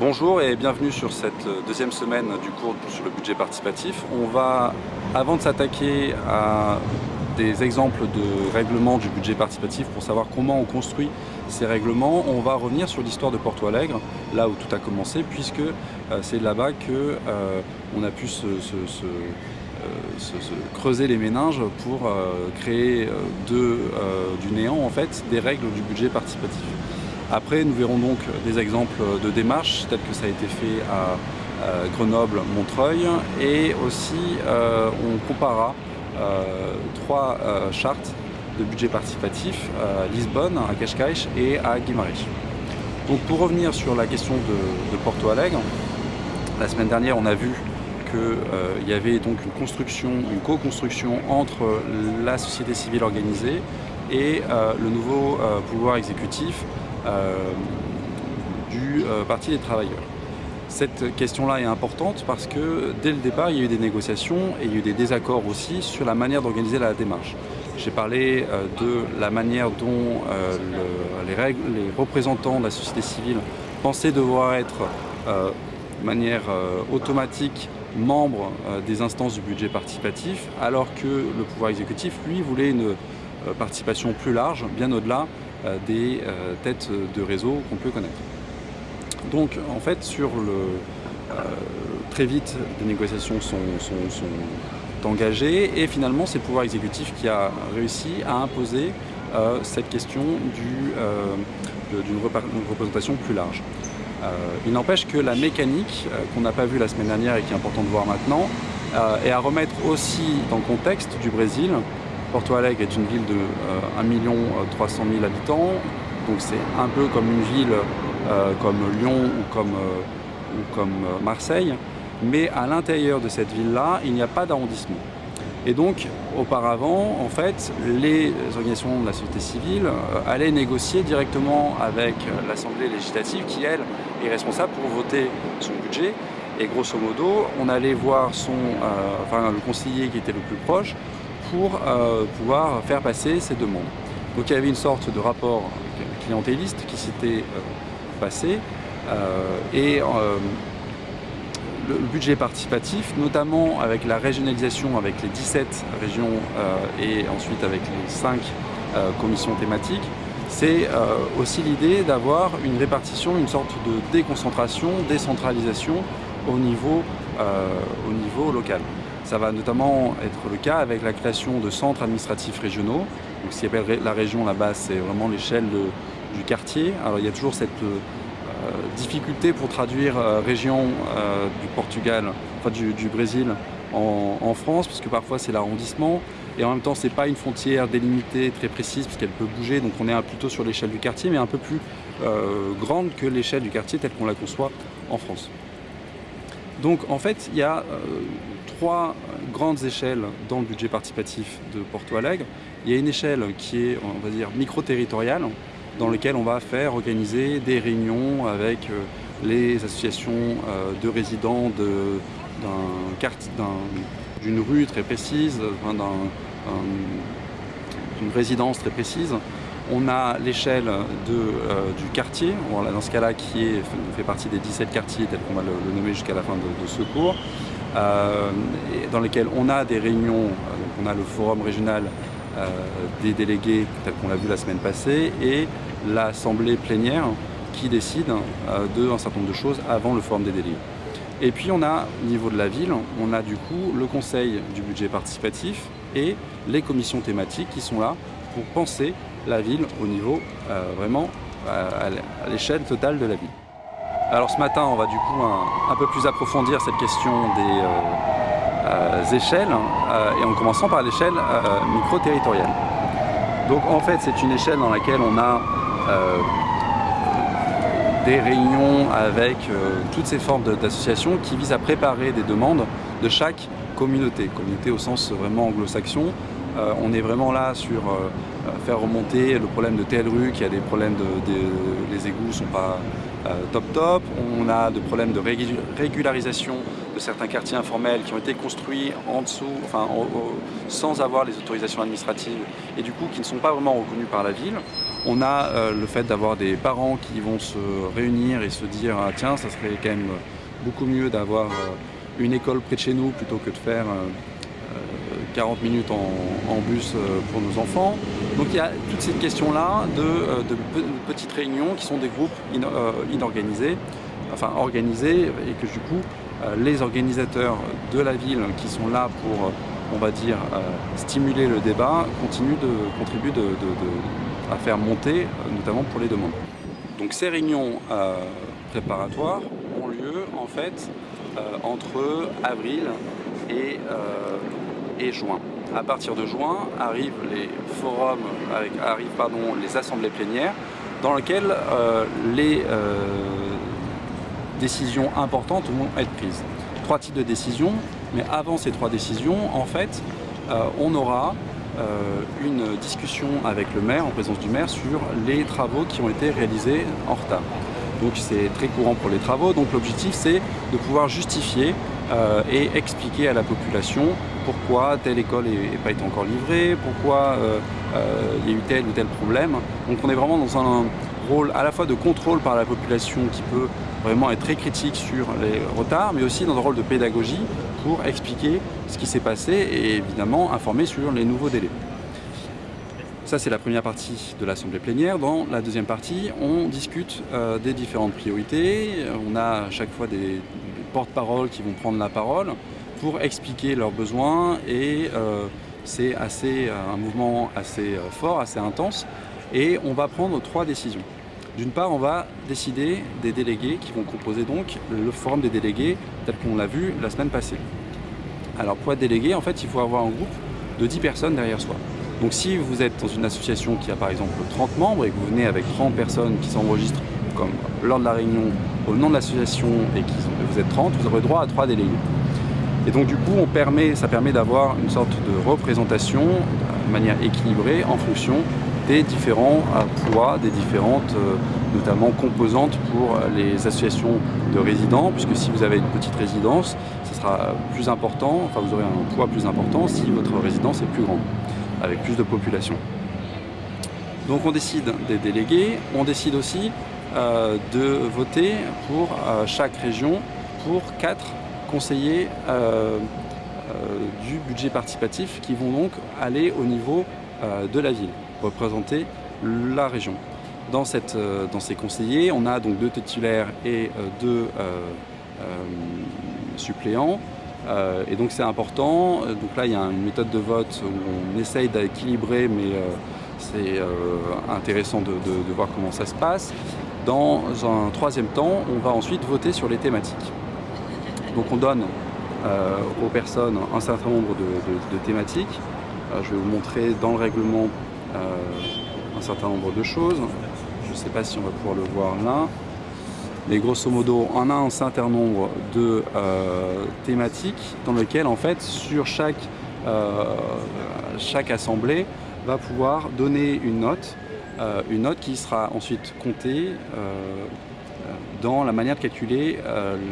Bonjour et bienvenue sur cette deuxième semaine du cours sur le budget participatif. On va, avant de s'attaquer à des exemples de règlements du budget participatif pour savoir comment on construit ces règlements, on va revenir sur l'histoire de Porto Alegre, là où tout a commencé, puisque euh, c'est là-bas qu'on euh, a pu se, euh, creuser les méninges pour créer du néant en fait des règles du budget participatif. Après, nous verrons donc des exemples de démarches, telles que ça a été fait à Grenoble, Montreuil, et aussi euh, on comparera euh, trois euh, chartes de budget participatif à Lisbonne, à Cascais et à Guimarães. Donc pour revenir sur la question de, Porto Alegre, la semaine dernière on a vu qu'il y avait donc une construction, une co-construction entre la société civile organisée et le nouveau pouvoir exécutif euh, du euh, Parti des travailleurs. Cette question-là est importante parce que dès le départ, il y a eu des négociations et il y a eu des désaccords aussi sur la manière d'organiser la démarche. J'ai parlé euh, de la manière dont les, les, représentants de la société civile pensaient devoir être de manière automatique membres des instances du budget participatif, alors que le pouvoir exécutif, lui, voulait une participation plus large, bien au-delà euh, des euh, têtes de réseau qu'on peut connaître. Donc en fait sur le euh, très vite des négociations sont, engagées et finalement c'est le pouvoir exécutif qui a réussi à imposer cette question d'une représentation plus large. il n'empêche que la mécanique qu'on n'a pas vue la semaine dernière et qui est important de voir maintenant est à remettre aussi dans le contexte du Brésil Porto Alegre est une ville de 1 300 000 habitants, donc c'est un peu comme une ville euh, comme Lyon ou comme, euh, euh, Marseille, mais à l'intérieur de cette ville-là, il n'y a pas d'arrondissement. Et donc, auparavant, en fait, les organisations de la société civile allaient négocier directement avec l'Assemblée législative qui, elle, est responsable pour voter son budget. Et grosso modo, on allait voir son, enfin, le conseiller qui était le plus proche pour euh, pouvoir faire passer ces demandes. Donc il y avait une sorte de rapport clientéliste qui s'était euh, passé euh, et le budget participatif, notamment avec la régionalisation avec les 17 régions et ensuite avec les 5 commissions thématiques, c'est aussi l'idée d'avoir une répartition, une sorte de déconcentration, décentralisation au niveau, au niveau local. Ça va notamment être le cas avec la création de centres administratifs régionaux. Donc, ce qui appelle la région là-bas, c'est vraiment l'échelle du quartier. Alors il y a toujours cette euh, difficulté pour traduire euh, région euh, du Portugal, enfin du, Brésil en, France, puisque parfois c'est l'arrondissement. Et en même temps, ce n'est pas une frontière délimitée très précise, puisqu'elle peut bouger. Donc on est plutôt sur l'échelle du quartier, mais un peu plus grande que l'échelle du quartier telle qu'on la conçoit en France. Donc en fait, il y a trois grandes échelles dans le budget participatif de Porto Alegre. Il y a une échelle qui est, on va dire, micro-territoriale, dans laquelle on va faire organiser des réunions avec euh, les associations euh, de résidents d'une rue très précise, d'une résidence très précise. On a l'échelle euh, du quartier, dans ce cas-là qui fait partie des 17 quartiers tels qu'on va le, nommer jusqu'à la fin de ce cours. Euh, dans lesquels on a des réunions, euh, on a le forum régional des délégués, tel qu'on l'a vu la semaine passée, et l'assemblée plénière qui décide d'un certain nombre de choses avant le forum des délégués. Et puis on a, au niveau de la ville, on a du coup le conseil du budget participatif et les commissions thématiques qui sont là pour penser la ville au niveau vraiment à l'échelle totale de la ville. Alors ce matin, on va du coup un, peu plus approfondir cette question des euh, euh, échelles, euh, et en commençant par l'échelle micro-territoriale. Donc en fait, c'est une échelle dans laquelle on a des réunions avec toutes ces formes d'associations qui visent à préparer des demandes de chaque communauté, communauté au sens vraiment anglo-saxon. On est vraiment là sur faire remonter le problème de telle rue qui a des problèmes de, les égouts sont pas euh, top top. On a des problèmes de régularisation de certains quartiers informels qui ont été construits en dessous, enfin, sans avoir les autorisations administratives et du coup qui ne sont pas vraiment reconnus par la ville. On a le fait d'avoir des parents qui vont se réunir et se dire ah, tiens ça serait quand même beaucoup mieux d'avoir une école près de chez nous plutôt que de faire 40 minutes en, bus pour nos enfants. Donc il y a toutes ces questions-là de, petites réunions qui sont des groupes inorganisés, enfin organisés et que du coup les organisateurs de la ville qui sont là pour on va dire, euh, stimuler le débat, continue de, contribue à faire monter, euh, notamment pour les demandes. Donc ces réunions euh, préparatoires ont lieu en fait entre avril et, et, juin. À partir de juin arrivent les forums, arrivent pardon, les assemblées plénières dans lesquelles les décisions importantes vont être prises. Trois types de décisions. Mais avant ces trois décisions, en fait, euh, on aura euh, une discussion avec le maire, en présence du maire, sur les travaux qui ont été réalisés en retard. Donc c'est très courant pour les travaux, donc l'objectif c'est de pouvoir justifier euh, et expliquer à la population pourquoi telle école n'est pas été encore livrée, pourquoi il y a eu tel ou tel problème. Donc on est vraiment dans un rôle à la fois de contrôle par la population qui peut vraiment être très critique sur les retards, mais aussi dans un rôle de pédagogie pour expliquer ce qui s'est passé et évidemment informer sur les nouveaux délais. Ça, c'est la première partie de l'Assemblée plénière. Dans la deuxième partie, on discute euh, des différentes priorités. On a à chaque fois des, porte-paroles qui vont prendre la parole pour expliquer leurs besoins et euh, c'est assez un mouvement assez euh, fort, assez intense et on va prendre trois décisions. D'une part, on va décider des délégués qui vont composer donc le forum des délégués tel qu'on l'a vu la semaine passée. Alors pour être délégué, en fait, il faut avoir un groupe de 10 personnes derrière soi. Donc si vous êtes dans une association qui a par exemple 30 membres et que vous venez avec 30 personnes qui s'enregistrent comme lors de la réunion au nom de l'association et que vous êtes 30, vous aurez droit à 3 délégués. Et donc du coup, on permet, ça permet d'avoir une sorte de représentation de manière équilibrée en fonction des différents euh, poids, des différentes euh, notamment composantes pour les associations de résidents, puisque si vous avez une petite résidence, ce sera plus important, enfin vous aurez un poids plus important si votre résidence est plus grande, avec plus de population. Donc on décide des délégués, on décide aussi euh, de voter pour chaque région pour quatre conseillers du budget participatif qui vont donc aller au niveau de la ville représenter la région. Dans, cette, euh, dans ces conseillers, on a donc deux titulaires et euh, deux euh, suppléants. et donc c'est important. Donc là, il y a une méthode de vote où on essaye d'équilibrer, mais c'est intéressant de, voir comment ça se passe. Dans un troisième temps, on va ensuite voter sur les thématiques. Donc on donne aux personnes un certain nombre de, thématiques. je vais vous montrer dans le règlement euh, un certain nombre de choses. Je ne sais pas si on va pouvoir le voir là. Mais grosso modo, on a un certain nombre de euh, thématiques dans lesquelles, en fait, sur chaque, euh, chaque assemblée, va pouvoir donner une note, une note qui sera ensuite comptée dans la manière de calculer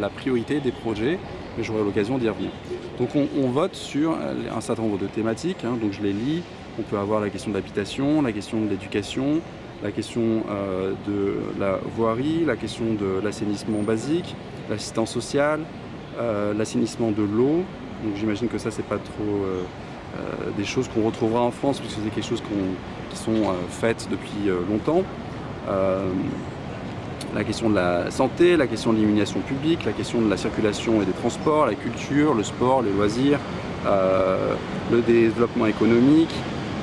la priorité des projets, mais j'aurai l'occasion d'y revenir. Donc on, vote sur un certain nombre de thématiques, hein. donc je les lis, on peut avoir la question de l'habitation, la question de l'éducation, la question euh, de la voirie, la question de l'assainissement basique, l'assistance sociale, euh, l'assainissement de l'eau. Donc j'imagine que ça, c'est pas trop euh, des choses qu'on retrouvera en France, puisque c'est quelque chose qui sont faites depuis longtemps. La question de la santé, la question de l'illumination publique, la question de la circulation et des transports, la culture, le sport, les loisirs, le développement économique,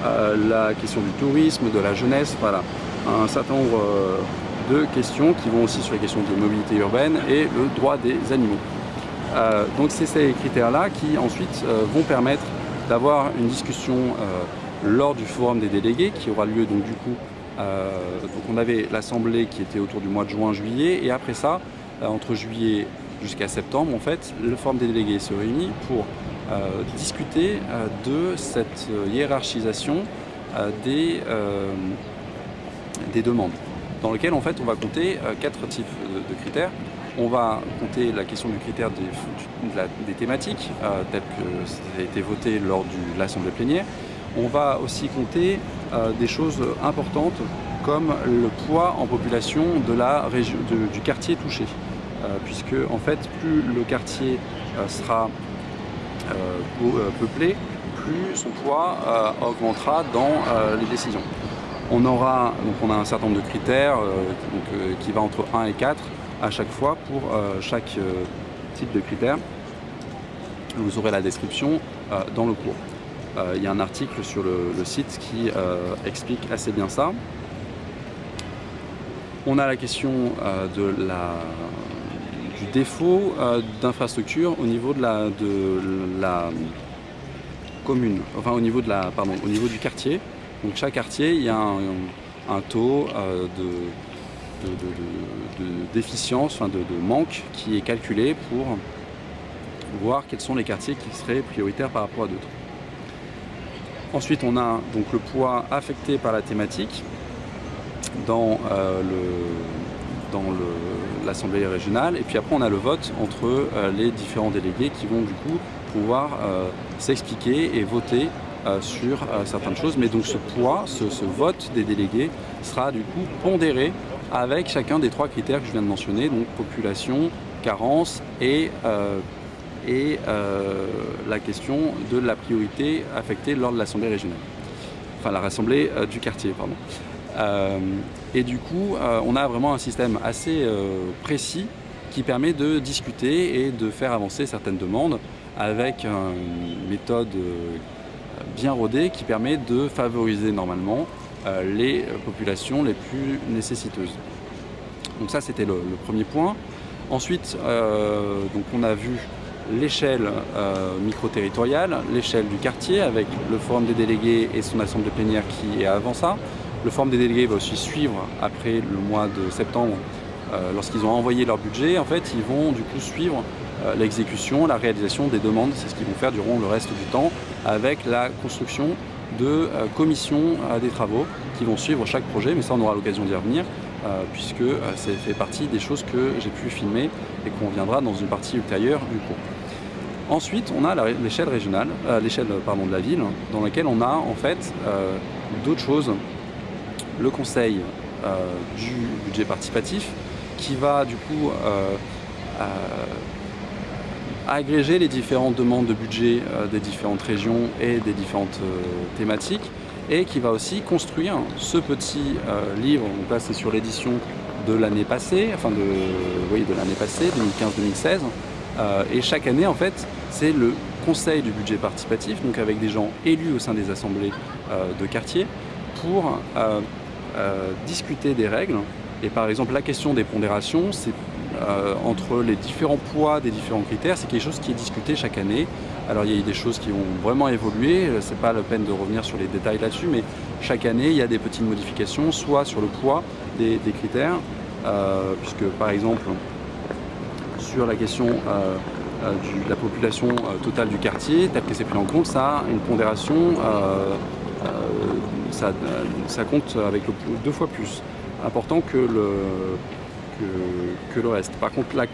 euh, la question du tourisme, de la jeunesse, voilà. Un certain nombre euh, de questions qui vont aussi sur les questions de mobilité urbaine et le droit des animaux. Euh, donc c'est ces critères-là qui ensuite vont permettre d'avoir une discussion lors du forum des délégués qui aura lieu donc du coup donc on avait l'assemblée qui était autour du mois de juin-juillet et après ça entre juillet jusqu'à septembre en fait le forum des délégués se réunit pour euh, discuter euh, de cette euh, hiérarchisation des, des demandes dans lequel en fait on va compter quatre types de, critères. On va compter la question du critère des, des thématiques, telles que ça a été voté lors de l'Assemblée plénière. On va aussi compter des choses importantes comme le poids en population du quartier touché. puisque en fait, plus le quartier sera peuplé, plus son poids augmentera dans les décisions. On aura donc on a un certain nombre de critères qui va entre 1 et 4 à chaque fois pour chaque type de critères. Vous aurez la description euh, dans le cours. Euh, il y a un article sur le, site qui euh, explique assez bien ça. On a la question de la, du défaut d'infrastructure au niveau de la, de la commune, enfin au niveau, de la, au niveau du quartier. Donc chaque quartier, il y a un, taux de, déficience, enfin de, manque qui est calculé pour voir quels sont les quartiers qui seraient prioritaires par rapport à d'autres. Ensuite, on a donc le poids affecté par la thématique dans euh, l'Assemblée régionale. Et puis après, on a le vote entre euh, les différents délégués qui vont du coup pouvoir euh, s'expliquer et voter sur certaines choses. Mais donc ce poids, ce, vote des délégués sera du coup pondéré avec chacun des trois critères que je viens de mentionner, donc population, carence et et euh, la question de la priorité affectée lors de l'Assemblée régionale. Enfin, la Rassemblée euh, du quartier, pardon. Euh, et du coup, on a vraiment un système assez précis qui permet de discuter et de faire avancer certaines demandes avec une méthode bien rodée qui permet de favoriser normalement les populations les plus nécessiteuses. Donc ça, c'était le, le, premier point. Ensuite, donc on a vu l'échelle euh, micro-territoriale, l'échelle du quartier avec le forum des délégués et son assemblée plénière qui est avant ça. Le forum des délégués va aussi suivre après le mois de septembre euh, lorsqu'ils ont envoyé leur budget. En fait, ils vont du coup suivre euh, l'exécution, la réalisation des demandes. C'est ce qu'ils vont faire durant le reste du temps avec la construction de commissions des travaux qui vont suivre chaque projet. Mais ça, on aura l'occasion d'y revenir. puisque ça fait partie des choses que j'ai pu filmer et qu'on viendra dans une partie ultérieure du cours. Ensuite, on a l'échelle régionale, euh, l'échelle de la ville, dans laquelle on a en fait euh, d'autres choses. Le conseil euh, du budget participatif, qui va du coup agréger les différentes demandes de budget des différentes régions et des différentes thématiques, et qui va aussi construire ce petit livre. Donc là, c'est sur l'édition de l'année passée, enfin de, de l'année passée, 2015-2016. et chaque année, en fait, c'est le conseil du budget participatif, donc avec des gens élus au sein des assemblées euh, de quartier, pour euh, euh, discuter des règles. Et par exemple, la question des pondérations, c'est entre les différents poids des différents critères, c'est quelque chose qui est discuté chaque année. Alors il y a des choses qui ont vraiment évolué, c'est pas la peine de revenir sur les détails là-dessus, mais chaque année il y a des petites modifications, soit sur le poids des, critères, puisque par exemple sur la question euh, de la population euh, totale du quartier, tel que c'est pris en compte, ça a une pondération, euh, ça, compte avec deux fois plus important que le, que, le reste. Par contre, la,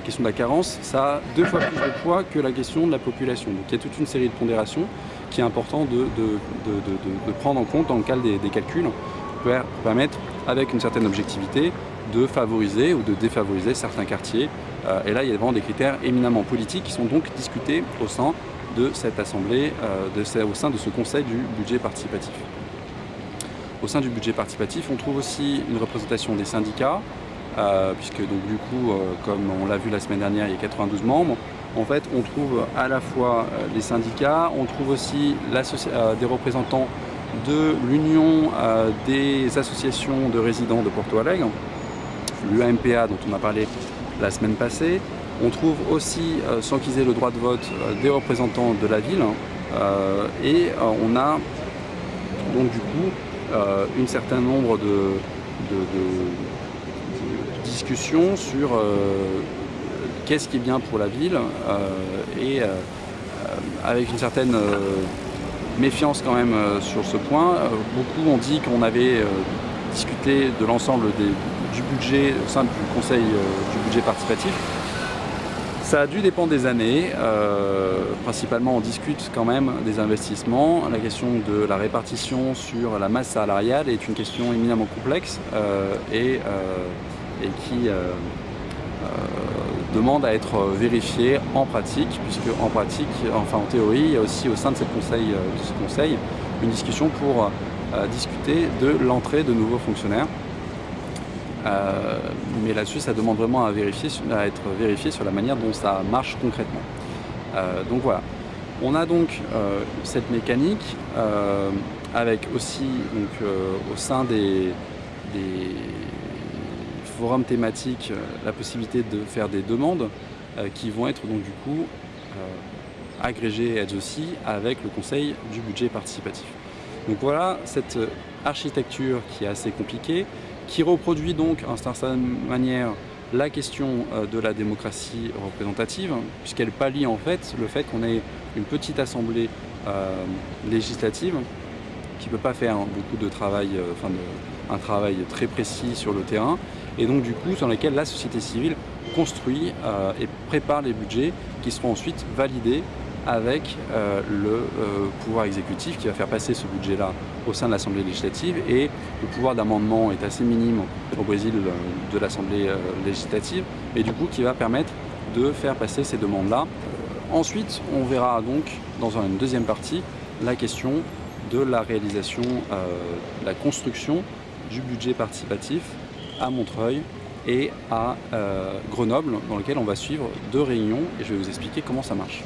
question de la carence, ça a deux fois plus de poids que la question de la population. Donc il y a toute une série de pondérations qui est important de, de, prendre en compte dans le cadre des, des calculs pour permettre, avec une certaine objectivité, de favoriser ou de défavoriser certains quartiers. Euh, et là, il y a vraiment des critères éminemment politiques qui sont donc discutés au sein de cette assemblée, euh, au sein de ce conseil du budget participatif. Au sein du budget participatif, on trouve aussi une représentation des syndicats, euh, puisque donc du coup, comme on l'a vu la semaine dernière, il y a 92 membres. En fait, on trouve à la fois les syndicats, on trouve aussi des représentants de l'Union des associations de résidents de Porto Alegre, l'UAMPA dont on a parlé la semaine passée. On trouve aussi, euh, sans qu'ils aient le droit de vote, euh, des représentants de la ville. Euh, et on a donc du coup un certain nombre de, discussions sur qu'est-ce qui est bien pour la ville et avec une certaine méfiance quand même sur ce point. beaucoup ont dit qu'on avait discuté de l'ensemble du budget au sein du conseil du budget participatif. Ça a dû dépendre des années. Euh, principalement, on discute quand même des investissements. La question de la répartition sur la masse salariale est une question éminemment complexe euh, et, euh, qui demande à être vérifiée en pratique, puisque en pratique, enfin en théorie, il y a aussi au sein de ce conseil une discussion pour discuter de l'entrée de nouveaux fonctionnaires. Euh, mais là-dessus, ça demande vraiment à, être vérifié sur la manière dont ça marche concrètement. Euh, donc voilà. On a donc euh, cette mécanique avec aussi au sein des, forums thématiques la possibilité de faire des demandes qui vont être donc du coup agrégées elles aussi avec le conseil du budget participatif. Donc voilà cette architecture qui est assez compliquée, qui reproduit donc en certaine manière la question euh, de la démocratie représentative, puisqu'elle pallie en fait le fait qu'on ait une petite assemblée euh, législative qui ne peut pas faire beaucoup de travail, euh, enfin un travail très précis sur le terrain, et donc du coup sur lequel la société civile construit et prépare les budgets qui seront ensuite validés avec euh, le euh, pouvoir exécutif qui va faire passer ce budget-là au sein de l'Assemblée législative et le pouvoir d'amendement est assez minime au Brésil euh, de l'Assemblée législative et du coup qui va permettre de faire passer ces demandes-là. Ensuite, on verra donc dans une deuxième partie la question de la réalisation, la construction du budget participatif à Montreuil et à Grenoble dans lequel on va suivre deux réunions et je vais vous expliquer comment ça marche.